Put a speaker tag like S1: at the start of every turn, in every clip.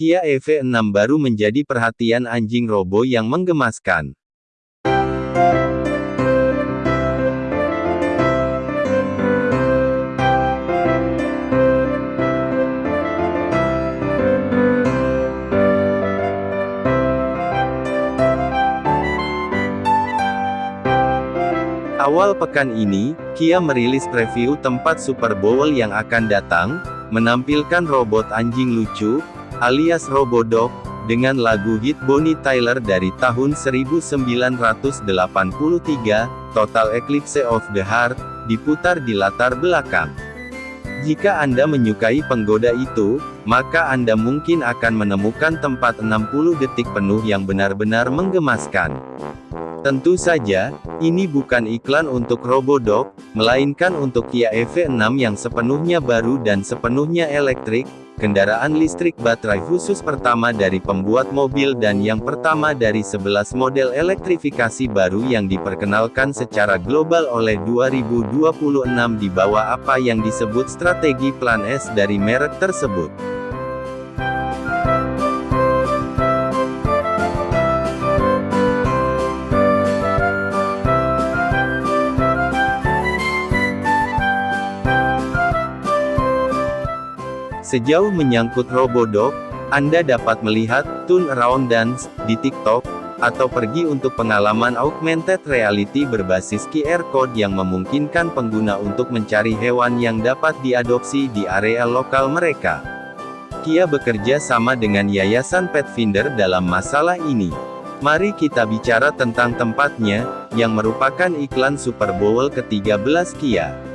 S1: Kia EV6 baru menjadi perhatian anjing robo yang menggemaskan. Awal pekan ini, Kia merilis preview tempat Super Bowl yang akan datang, menampilkan robot anjing lucu, alias Robodog, dengan lagu hit Bonnie Tyler dari tahun 1983, Total Eclipse of the Heart, diputar di latar belakang. Jika Anda menyukai penggoda itu, maka Anda mungkin akan menemukan tempat 60 detik penuh yang benar-benar menggemaskan. Tentu saja, ini bukan iklan untuk Robodog, melainkan untuk Kia EV6 yang sepenuhnya baru dan sepenuhnya elektrik, kendaraan listrik baterai khusus pertama dari pembuat mobil dan yang pertama dari 11 model elektrifikasi baru yang diperkenalkan secara global oleh 2026 di bawah apa yang disebut strategi Plan S dari merek tersebut. Sejauh menyangkut Robodog, Anda dapat melihat Tune Around Dance di TikTok, atau pergi untuk pengalaman augmented reality berbasis QR code yang memungkinkan pengguna untuk mencari hewan yang dapat diadopsi di area lokal mereka. Kia bekerja sama dengan Yayasan Pet Finder dalam masalah ini. Mari kita bicara tentang tempatnya, yang merupakan iklan Super Bowl ke-13 Kia.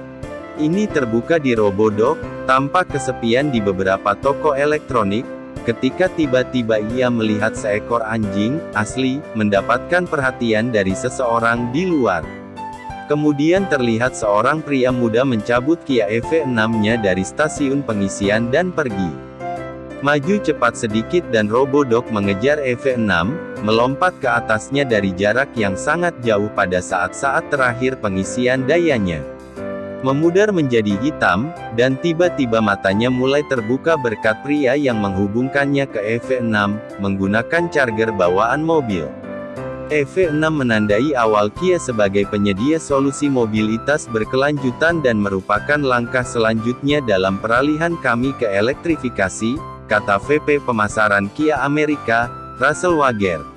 S1: Ini terbuka di Robodog, tampak kesepian di beberapa toko elektronik, ketika tiba-tiba ia melihat seekor anjing, asli, mendapatkan perhatian dari seseorang di luar. Kemudian terlihat seorang pria muda mencabut Kia EV6-nya dari stasiun pengisian dan pergi. Maju cepat sedikit dan Robodog mengejar EV6, melompat ke atasnya dari jarak yang sangat jauh pada saat-saat terakhir pengisian dayanya memudar menjadi hitam, dan tiba-tiba matanya mulai terbuka berkat pria yang menghubungkannya ke EV6, menggunakan charger bawaan mobil. EV6 menandai awal Kia sebagai penyedia solusi mobilitas berkelanjutan dan merupakan langkah selanjutnya dalam peralihan kami ke elektrifikasi, kata VP Pemasaran Kia Amerika, Russell Wager.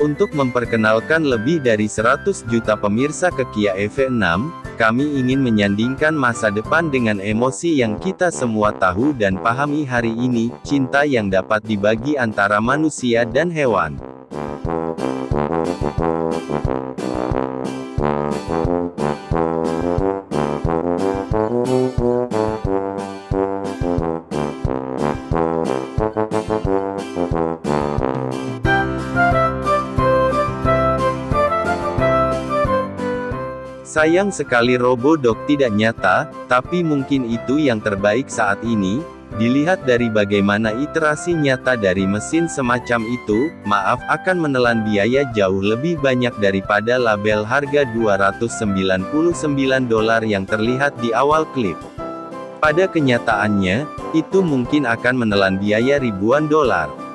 S1: Untuk memperkenalkan lebih dari 100 juta pemirsa ke Kia EV6, kami ingin menyandingkan masa depan dengan emosi yang kita semua tahu dan pahami hari ini, cinta yang dapat dibagi antara manusia dan hewan. Sayang sekali Robodog tidak nyata, tapi mungkin itu yang terbaik saat ini, dilihat dari bagaimana iterasi nyata dari mesin semacam itu, maaf akan menelan biaya jauh lebih banyak daripada label harga 299 dolar yang terlihat di awal klip. Pada kenyataannya, itu mungkin akan menelan biaya ribuan dolar.